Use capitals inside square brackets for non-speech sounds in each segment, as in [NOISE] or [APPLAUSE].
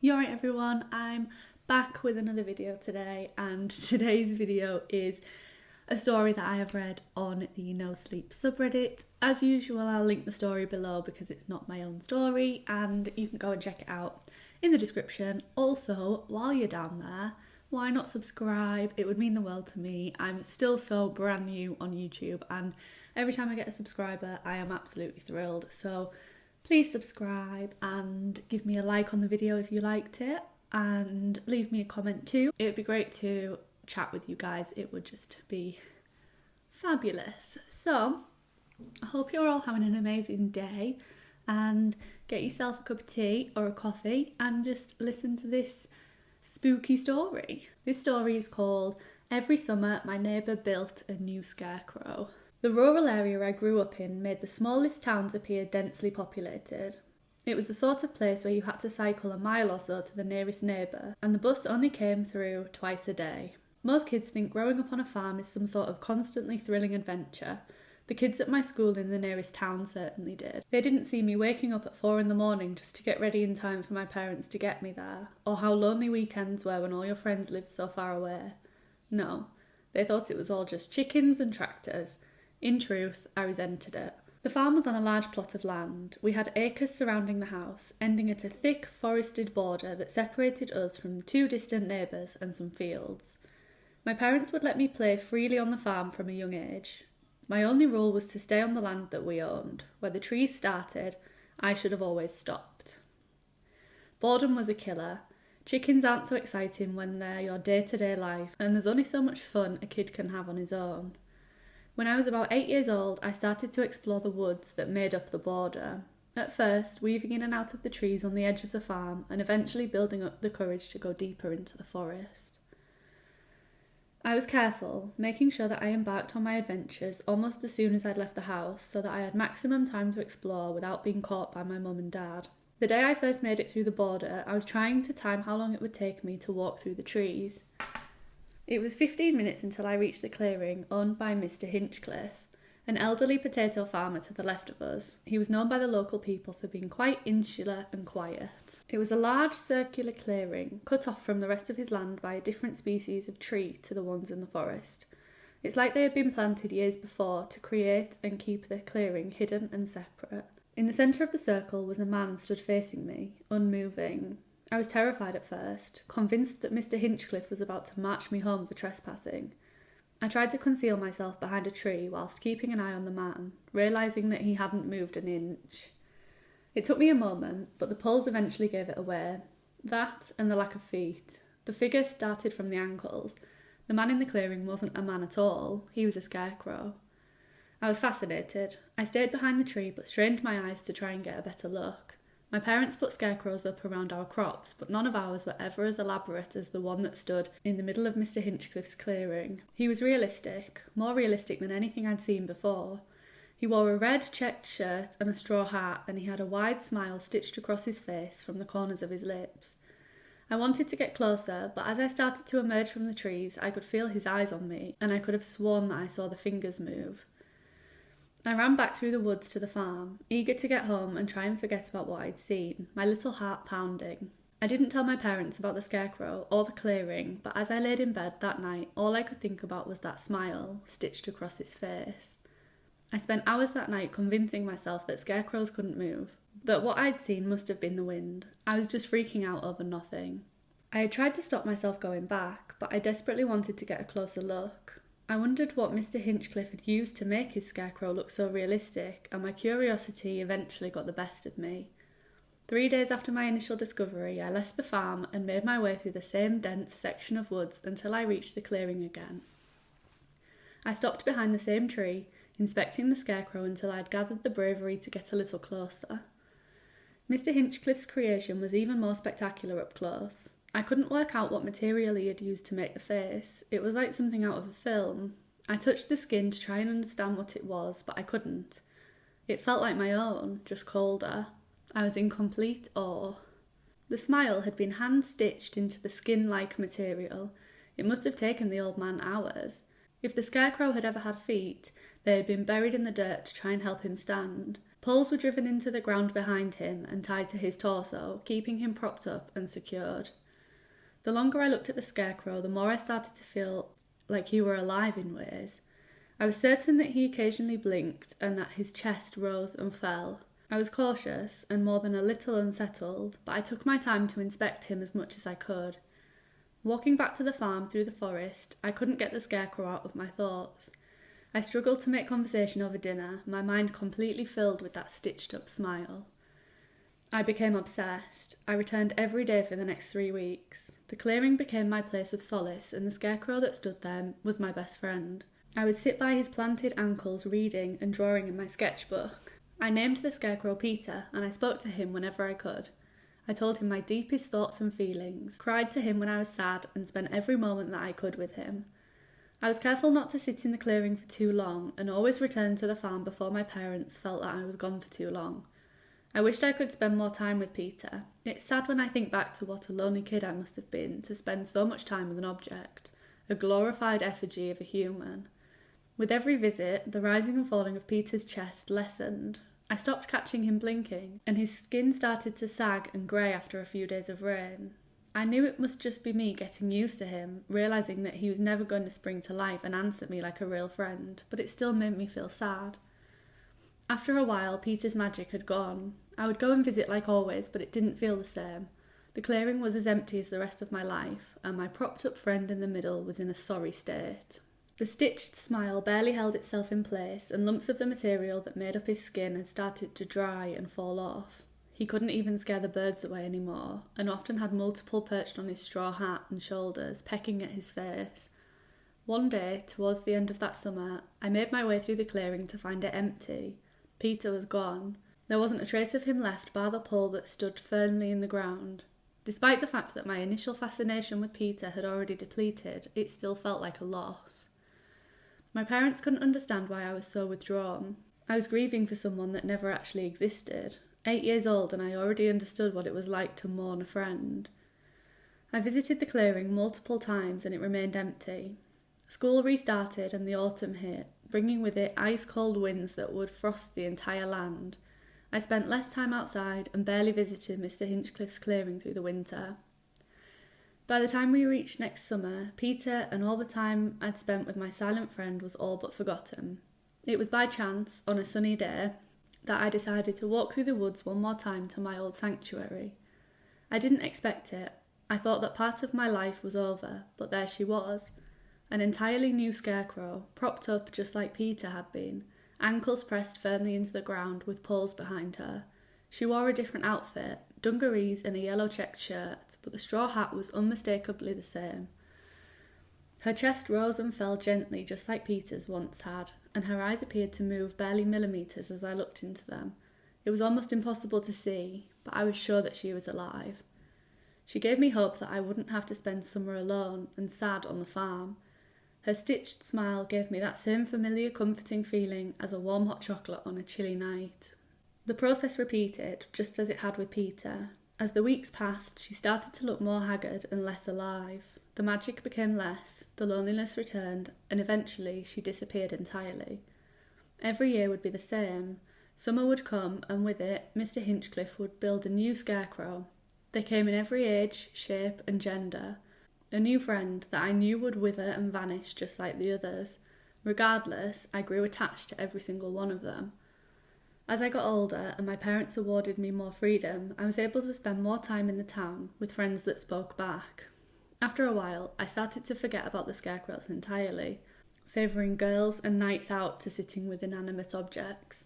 You alright everyone, I'm back with another video today and [LAUGHS] today's video is a story that I have read on the No Sleep subreddit. As usual I'll link the story below because it's not my own story and you can go and check it out in the description. Also, while you're down there, why not subscribe? It would mean the world to me. I'm still so brand new on YouTube and every time I get a subscriber I am absolutely thrilled. So please subscribe and give me a like on the video if you liked it and leave me a comment too. It would be great to chat with you guys. It would just be fabulous. So, I hope you're all having an amazing day and get yourself a cup of tea or a coffee and just listen to this spooky story. This story is called Every Summer My Neighbour Built a New Scarecrow. The rural area I grew up in made the smallest towns appear densely populated. It was the sort of place where you had to cycle a mile or so to the nearest neighbour, and the bus only came through twice a day. Most kids think growing up on a farm is some sort of constantly thrilling adventure. The kids at my school in the nearest town certainly did. They didn't see me waking up at four in the morning just to get ready in time for my parents to get me there, or how lonely weekends were when all your friends lived so far away. No, they thought it was all just chickens and tractors in truth, I resented it. The farm was on a large plot of land. We had acres surrounding the house, ending at a thick forested border that separated us from two distant neighbours and some fields. My parents would let me play freely on the farm from a young age. My only rule was to stay on the land that we owned. Where the trees started, I should have always stopped. Boredom was a killer. Chickens aren't so exciting when they're your day to day life, and there's only so much fun a kid can have on his own. When I was about eight years old, I started to explore the woods that made up the border. At first, weaving in and out of the trees on the edge of the farm, and eventually building up the courage to go deeper into the forest. I was careful, making sure that I embarked on my adventures almost as soon as I'd left the house so that I had maximum time to explore without being caught by my mum and dad. The day I first made it through the border, I was trying to time how long it would take me to walk through the trees. It was 15 minutes until I reached the clearing owned by Mr. Hinchcliffe, an elderly potato farmer to the left of us. He was known by the local people for being quite insular and quiet. It was a large circular clearing, cut off from the rest of his land by a different species of tree to the ones in the forest. It's like they had been planted years before to create and keep the clearing hidden and separate. In the centre of the circle was a man stood facing me, unmoving, I was terrified at first, convinced that Mr. Hinchcliffe was about to march me home for trespassing. I tried to conceal myself behind a tree whilst keeping an eye on the man, realising that he hadn't moved an inch. It took me a moment, but the poles eventually gave it away. That and the lack of feet. The figure started from the ankles. The man in the clearing wasn't a man at all, he was a scarecrow. I was fascinated. I stayed behind the tree but strained my eyes to try and get a better look. My parents put scarecrows up around our crops, but none of ours were ever as elaborate as the one that stood in the middle of Mr. Hinchcliffe's clearing. He was realistic, more realistic than anything I'd seen before. He wore a red checked shirt and a straw hat, and he had a wide smile stitched across his face from the corners of his lips. I wanted to get closer, but as I started to emerge from the trees, I could feel his eyes on me, and I could have sworn that I saw the fingers move. I ran back through the woods to the farm, eager to get home and try and forget about what I'd seen, my little heart pounding. I didn't tell my parents about the scarecrow or the clearing, but as I laid in bed that night, all I could think about was that smile stitched across his face. I spent hours that night convincing myself that scarecrows couldn't move, that what I'd seen must have been the wind. I was just freaking out over nothing. I had tried to stop myself going back, but I desperately wanted to get a closer look. I wondered what Mr. Hinchcliffe had used to make his scarecrow look so realistic, and my curiosity eventually got the best of me. Three days after my initial discovery, I left the farm and made my way through the same dense section of woods until I reached the clearing again. I stopped behind the same tree, inspecting the scarecrow until I had gathered the bravery to get a little closer. Mr. Hinchcliffe's creation was even more spectacular up close. I couldn't work out what material he had used to make the face. It was like something out of a film. I touched the skin to try and understand what it was, but I couldn't. It felt like my own, just colder. I was in complete awe. The smile had been hand stitched into the skin like material. It must have taken the old man hours. If the scarecrow had ever had feet, they had been buried in the dirt to try and help him stand. Poles were driven into the ground behind him and tied to his torso, keeping him propped up and secured. The longer I looked at the scarecrow, the more I started to feel like he were alive in ways. I was certain that he occasionally blinked and that his chest rose and fell. I was cautious and more than a little unsettled, but I took my time to inspect him as much as I could. Walking back to the farm through the forest, I couldn't get the scarecrow out of my thoughts. I struggled to make conversation over dinner, my mind completely filled with that stitched up smile. I became obsessed. I returned every day for the next three weeks. The clearing became my place of solace, and the scarecrow that stood there was my best friend. I would sit by his planted ankles reading and drawing in my sketchbook. I named the scarecrow Peter, and I spoke to him whenever I could. I told him my deepest thoughts and feelings, cried to him when I was sad, and spent every moment that I could with him. I was careful not to sit in the clearing for too long, and always returned to the farm before my parents felt that I was gone for too long. I wished I could spend more time with Peter. It's sad when I think back to what a lonely kid I must have been to spend so much time with an object, a glorified effigy of a human. With every visit, the rising and falling of Peter's chest lessened. I stopped catching him blinking, and his skin started to sag and grey after a few days of rain. I knew it must just be me getting used to him, realizing that he was never going to spring to life and answer me like a real friend, but it still made me feel sad. After a while, Peter's magic had gone. I would go and visit like always, but it didn't feel the same. The clearing was as empty as the rest of my life, and my propped up friend in the middle was in a sorry state. The stitched smile barely held itself in place, and lumps of the material that made up his skin had started to dry and fall off. He couldn't even scare the birds away anymore, and often had multiple perched on his straw hat and shoulders, pecking at his face. One day, towards the end of that summer, I made my way through the clearing to find it empty. Peter was gone. There wasn't a trace of him left bar the pole that stood firmly in the ground. Despite the fact that my initial fascination with Peter had already depleted, it still felt like a loss. My parents couldn't understand why I was so withdrawn. I was grieving for someone that never actually existed, eight years old, and I already understood what it was like to mourn a friend. I visited the clearing multiple times and it remained empty. School restarted and the autumn hit, bringing with it ice cold winds that would frost the entire land. I spent less time outside and barely visited Mr. Hinchcliffe's clearing through the winter. By the time we reached next summer, Peter and all the time I'd spent with my silent friend was all but forgotten. It was by chance, on a sunny day, that I decided to walk through the woods one more time to my old sanctuary. I didn't expect it. I thought that part of my life was over, but there she was. An entirely new scarecrow, propped up just like Peter had been, ankles pressed firmly into the ground with poles behind her. She wore a different outfit, dungarees and a yellow checked shirt, but the straw hat was unmistakably the same. Her chest rose and fell gently, just like Peter's once had, and her eyes appeared to move barely millimetres as I looked into them. It was almost impossible to see, but I was sure that she was alive. She gave me hope that I wouldn't have to spend summer alone and sad on the farm. Her stitched smile gave me that same familiar comforting feeling as a warm hot chocolate on a chilly night. The process repeated, just as it had with Peter. As the weeks passed, she started to look more haggard and less alive. The magic became less, the loneliness returned, and eventually she disappeared entirely. Every year would be the same. Summer would come, and with it, Mr. Hinchcliffe would build a new scarecrow. They came in every age, shape, and gender. A new friend that I knew would wither and vanish just like the others. Regardless, I grew attached to every single one of them. As I got older and my parents awarded me more freedom, I was able to spend more time in the town with friends that spoke back. After a while, I started to forget about the scarecrows entirely, favouring girls and nights out to sitting with inanimate objects.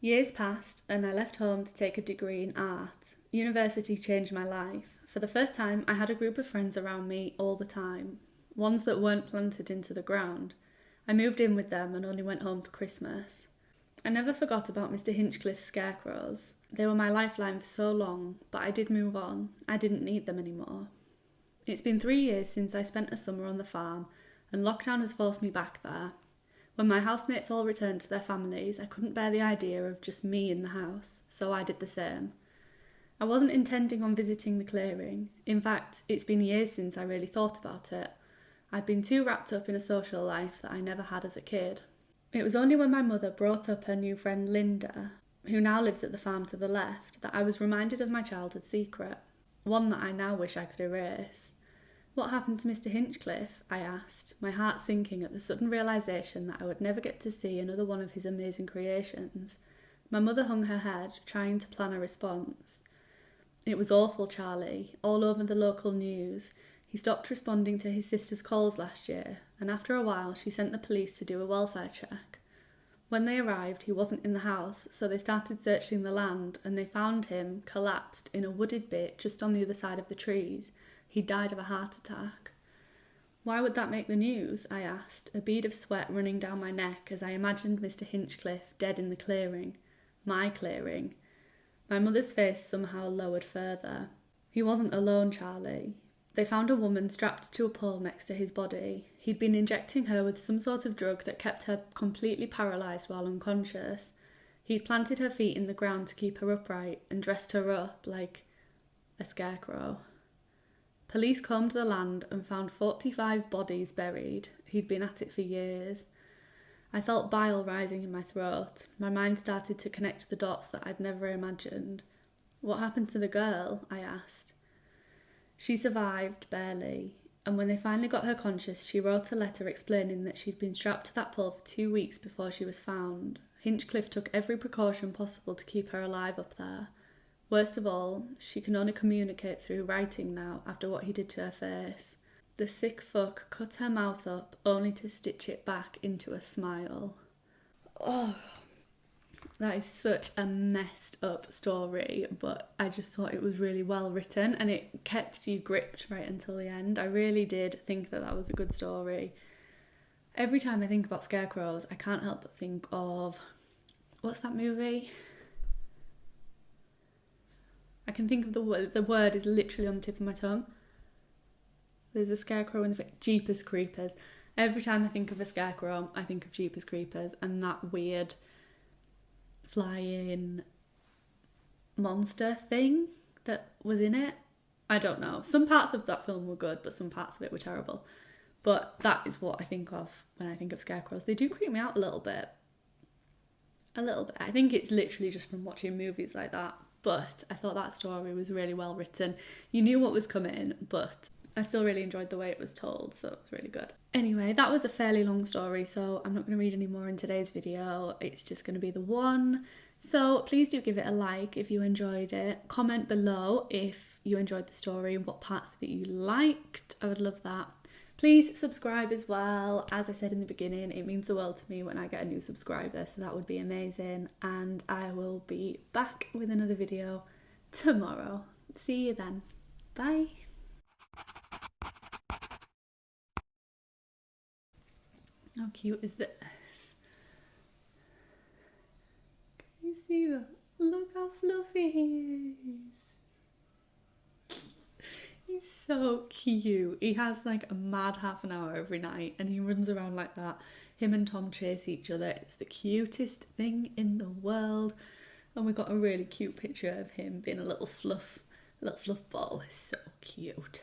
Years passed, and I left home to take a degree in art. University changed my life. For the first time, I had a group of friends around me all the time, ones that weren't planted into the ground. I moved in with them and only went home for Christmas. I never forgot about Mr. Hinchcliffe's scarecrows. They were my lifeline for so long, but I did move on. I didn't need them anymore. It's been three years since I spent a summer on the farm, and lockdown has forced me back there. When my housemates all returned to their families, I couldn't bear the idea of just me in the house, so I did the same. I wasn't intending on visiting the clearing. In fact, it's been years since I really thought about it. I'd been too wrapped up in a social life that I never had as a kid. It was only when my mother brought up her new friend Linda who now lives at the farm to the left, that I was reminded of my childhood secret, one that I now wish I could erase. What happened to Mr. Hinchcliffe? I asked, my heart sinking at the sudden realization that I would never get to see another one of his amazing creations. My mother hung her head, trying to plan a response. It was awful, Charlie, all over the local news. He stopped responding to his sister's calls last year, and after a while she sent the police to do a welfare check. When they arrived, he wasn't in the house, so they started searching the land and they found him collapsed in a wooded bit just on the other side of the trees. He died of a heart attack. Why would that make the news? I asked, a bead of sweat running down my neck as I imagined Mr. Hinchcliffe dead in the clearing. My clearing. My mother's face somehow lowered further. He wasn't alone, Charlie. They found a woman strapped to a pole next to his body. He'd been injecting her with some sort of drug that kept her completely paralysed while unconscious. He'd planted her feet in the ground to keep her upright and dressed her up like a scarecrow. Police combed the land and found 45 bodies buried. He'd been at it for years. I felt bile rising in my throat. My mind started to connect the dots that I'd never imagined. What happened to the girl? I asked. She survived, barely, and when they finally got her conscious, she wrote a letter explaining that she'd been strapped to that pole for two weeks before she was found. Hinchcliffe took every precaution possible to keep her alive up there. Worst of all, she can only communicate through writing now after what he did to her face. The sick fuck cut her mouth up only to stitch it back into a smile. Oh, that is such a messed up story, but I just thought it was really well written and it kept you gripped right until the end. I really did think that that was a good story. Every time I think about scarecrows, I can't help but think of what's that movie? I can think of the word. The word is literally on the tip of my tongue. There's a scarecrow in the Jeepers Creepers. Every time I think of a scarecrow, I think of Jeepers Creepers and that weird flying monster thing that was in it. I don't know. Some parts of that film were good, but some parts of it were terrible. But that is what I think of when I think of scarecrows. They do creep me out a little bit. A little bit. I think it's literally just from watching movies like that. But I thought that story was really well written. You knew what was coming, but I still really enjoyed the way it was told, so it was really good. Anyway, that was a fairly long story, so I'm not going to read any more in today's video. It's just going to be the one. So please do give it a like if you enjoyed it. Comment below if you enjoyed the story and what parts of it you liked. I would love that. Please subscribe as well. As I said in the beginning, it means the world to me when I get a new subscriber, so that would be amazing. And I will be back with another video tomorrow. See you then. Bye. How cute is this? Can you see that? Look how fluffy he is. He's so cute. He has like a mad half an hour every night and he runs around like that. Him and Tom chase each other. It's the cutest thing in the world. And we got a really cute picture of him being a little fluff, little fluff ball. It's so cute.